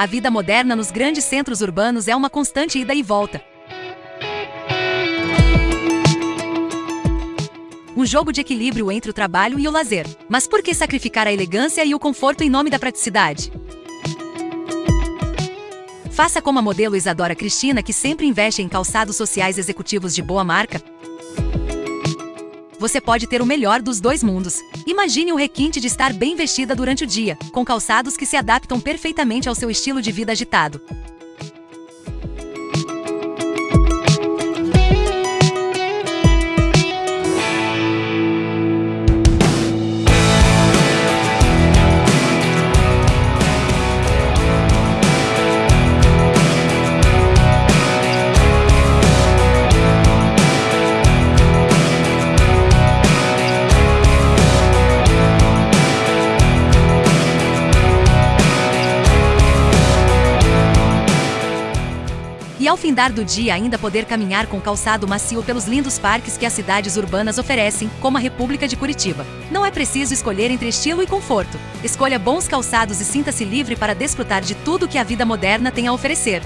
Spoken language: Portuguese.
A vida moderna nos grandes centros urbanos é uma constante ida e volta. Um jogo de equilíbrio entre o trabalho e o lazer. Mas por que sacrificar a elegância e o conforto em nome da praticidade? Faça como a modelo Isadora Cristina, que sempre investe em calçados sociais executivos de boa marca. Você pode ter o melhor dos dois mundos. Imagine o requinte de estar bem vestida durante o dia, com calçados que se adaptam perfeitamente ao seu estilo de vida agitado. E ao findar do dia ainda poder caminhar com calçado macio pelos lindos parques que as cidades urbanas oferecem, como a República de Curitiba. Não é preciso escolher entre estilo e conforto. Escolha bons calçados e sinta-se livre para desfrutar de tudo que a vida moderna tem a oferecer.